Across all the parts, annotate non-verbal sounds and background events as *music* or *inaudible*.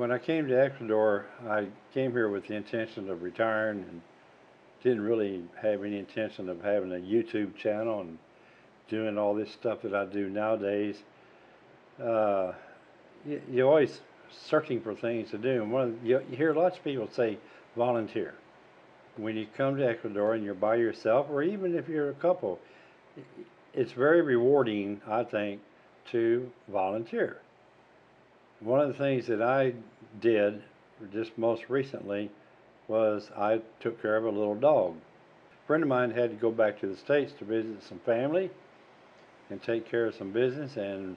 when I came to Ecuador, I came here with the intention of retiring and didn't really have any intention of having a YouTube channel and doing all this stuff that I do nowadays. Uh, you, you're always searching for things to do. And one you hear lots of people say volunteer. When you come to Ecuador and you're by yourself, or even if you're a couple, it's very rewarding, I think, to volunteer. One of the things that I did just most recently was I took care of a little dog. A friend of mine had to go back to the States to visit some family and take care of some business, and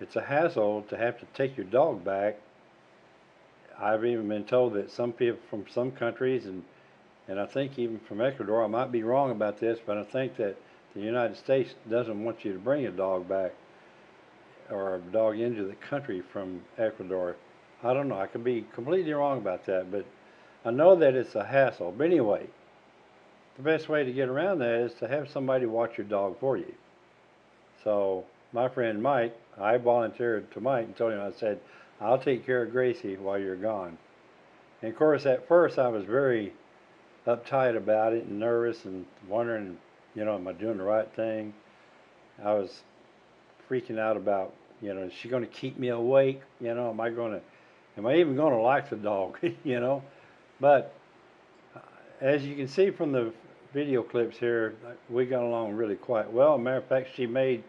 it's a hassle to have to take your dog back. I've even been told that some people from some countries, and, and I think even from Ecuador, I might be wrong about this, but I think that the United States doesn't want you to bring a dog back or a dog into the country from Ecuador. I don't know. I could be completely wrong about that, but I know that it's a hassle. But anyway, the best way to get around that is to have somebody watch your dog for you. So my friend Mike, I volunteered to Mike and told him, I said, I'll take care of Gracie while you're gone. And of course, at first I was very uptight about it and nervous and wondering, you know, am I doing the right thing? I was freaking out about, you know, is she going to keep me awake? You know, am I going to, am I even going to like the dog? *laughs* you know, but uh, as you can see from the video clips here, we got along really quite well. Matter of fact, she made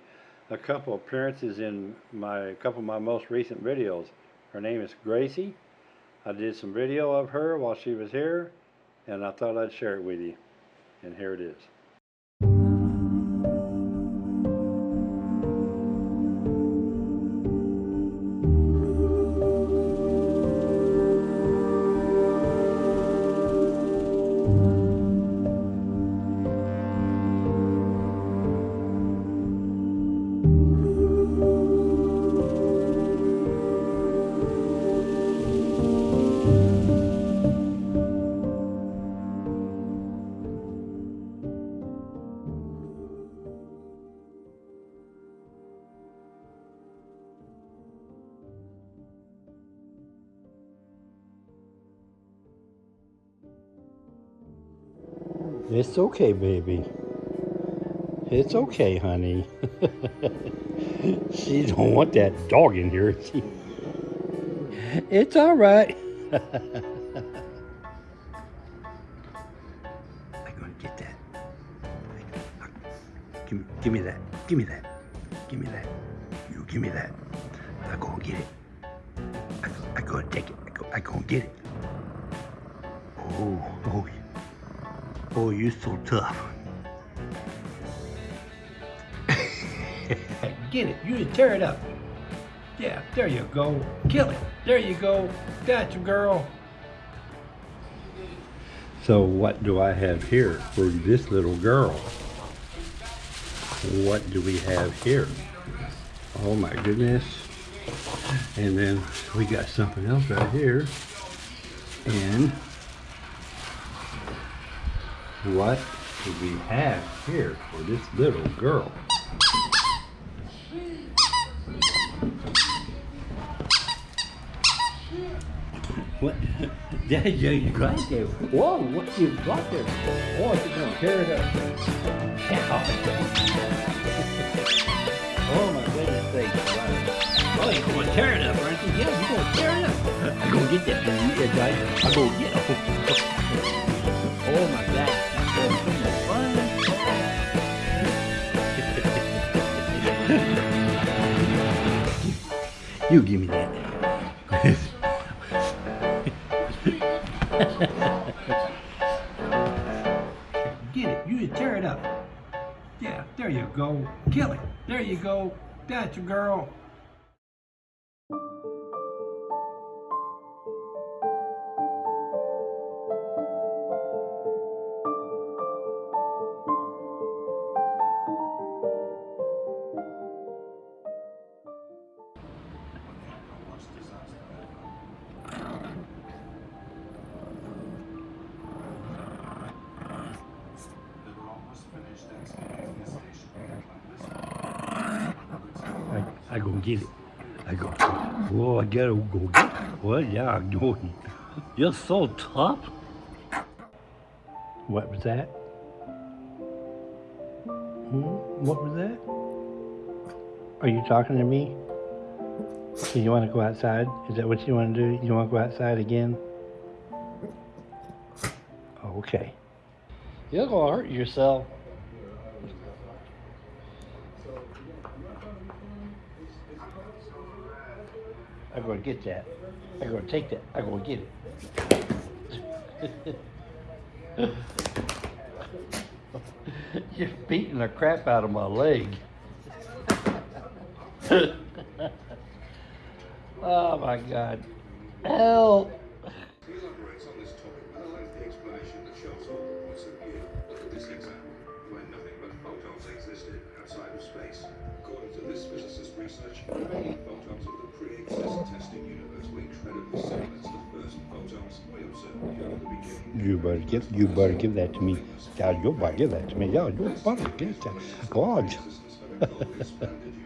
a couple appearances in my a couple of my most recent videos. Her name is Gracie. I did some video of her while she was here, and I thought I'd share it with you. And here it is. It's okay, baby. It's okay, honey. *laughs* she don't want that dog in here. It's all right. *laughs* I'm gonna get that. Give, give me that. Give me that. Give me that. You give me that. I go get it. I, I go take it. I go, I go get it. Oh, oh, Oh, you're so tough. *laughs* Get it. You tear it up. Yeah, there you go. Kill it. There you go. Gotcha, girl. So what do I have here for this little girl? What do we have here? Oh my goodness. And then we got something else right here. And what do we have here for this little girl? What? *laughs* Yeah, yeah, you got there. Whoa, what you got there? Oh, she's gonna tear it up. *laughs* oh my goodness sakes. Oh, you're gonna tear it up, aren't you? Yeah, you're gonna tear it up. *laughs* I'm gonna get that guys. I'm gonna get it. Oh my god. You give me that. Get it. You tear it up. Yeah, there you go. Kill it. There you go. That's a girl. I, I gonna get it. I go, oh, I gotta go get it. Well, yeah, I'm doing. You're so tough. What was that? Hmm? What was that? Are you talking to me? Do you want to go outside? Is that what you want to do? You want to go outside again? Okay. You're going to hurt yourself. I'm going to get that. I'm going to take that. I'm going to get it. *laughs* You're beating the crap out of my leg. *laughs* oh my God. Help. He elaborates on this topic with a lengthy explanation that shows all the points of view. Look at this example, where nothing but photons existed outside of space. According to this physicist's research, remaining photons You better give you better give that to me. Yeah, you better give that to me. Yeah, you better give that. God. *laughs*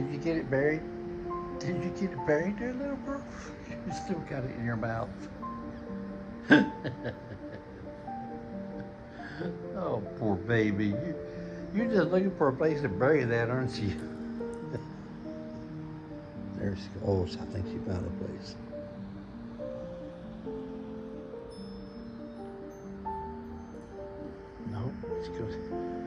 Did you get it buried? Did you get it buried there, little girl? You still got it in your mouth. *laughs* oh, poor baby. You, you're just looking for a place to bury that, aren't you? *laughs* there she goes. I think she found a place. No, it's good.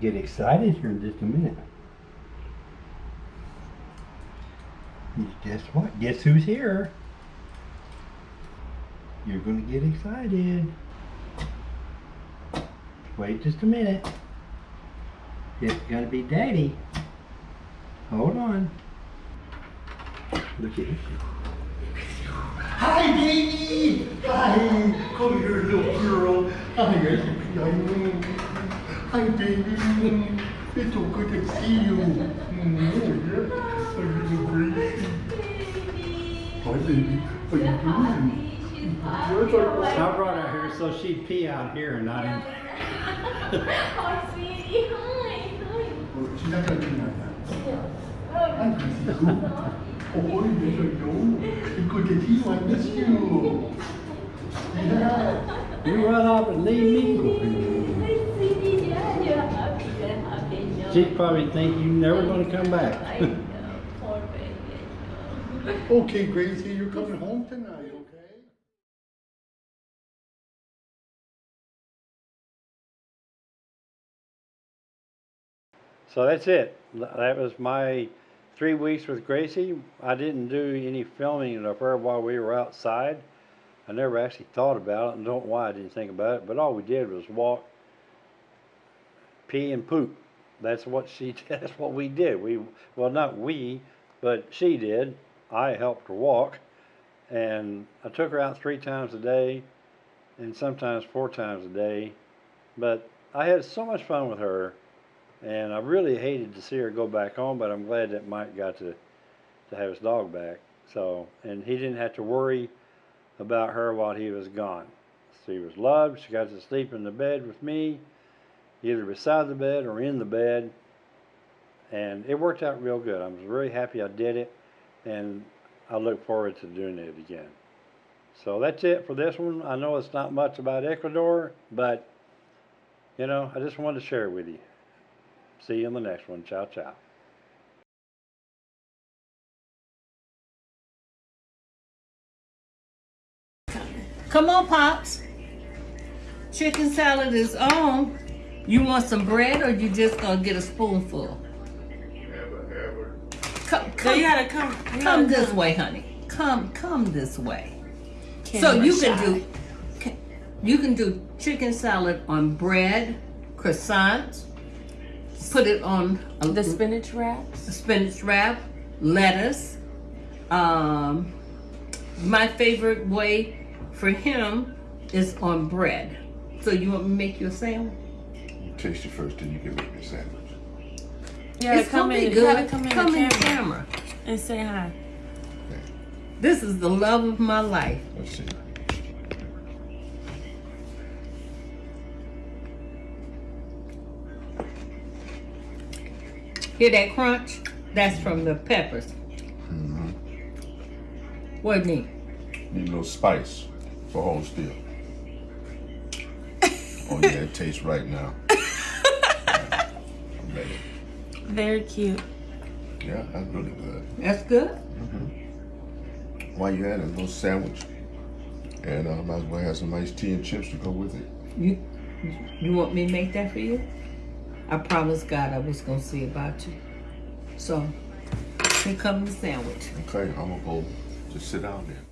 Get excited here in just a minute. Guess what? Guess who's here? You're going to get excited. Wait just a minute. It's going to be Daddy. Hold on. Look at you. Hi, baby! Hi! Come here, little girl. Hi, Hi, baby. It's so good to see you. Mm. Hi, little Gracie. Hi, baby. How you doing? I brought her here so she'd pee out here and not in. Oh, sweetie, hi, hi. Oh, she's not gonna do that. Hi, Gracie. Oh, I know. It's good to see you. I miss you. Yeah. You run off and leave me. Happy. She'd probably think you're never going to come back. *laughs* know, uh, poor baby, I know. Okay, Gracie, you're coming home tonight, okay? So that's it. That was my three weeks with Gracie. I didn't do any filming of her while we were outside. I never actually thought about it and don't know why I didn't think about it, but all we did was walk, pee and poop. That's what she *laughs* that's what we did. We well not we, but she did. I helped her walk and I took her out three times a day and sometimes four times a day. But I had so much fun with her and I really hated to see her go back home, but I'm glad that Mike got to to have his dog back. So, and he didn't have to worry about her while he was gone. She was loved. She got to sleep in the bed with me, either beside the bed or in the bed, and it worked out real good. I was really happy I did it, and I look forward to doing it again. So that's it for this one. I know it's not much about Ecuador, but you know, I just wanted to share it with you. See you in the next one. Ciao, ciao. Come on, Pops. Chicken salad is on. You want some bread or you just gonna get a spoonful? Come, So come, you gotta come. you come gotta this way, honey. Come, come this way. so Camera you can do, you can do chicken salad on bread croissant. Put it on a The spinach wraps. spinach wrap, lettuce. Um, my favorite way for him is on bread. So you want me to make you a sandwich? Taste it first, then you can make the sandwich. Yeah, it's come in. good. gotta come in come in camera camera. and say hi. This is the love of my life. Let's see. Hear that crunch? That's from the peppers. Mm-hmm. What do you need? Need a little spice for whole still. *laughs* oh yeah, it tastes right now. I'm ready. Very cute. Yeah, that's really good. That's good. While you had a little sandwich. And uh, might as well have some nice tea and chips to go with it. You you want me to make that for you? I promised God I was gonna see about you. So here comes the sandwich. Okay, I'm gonna go just sit down there.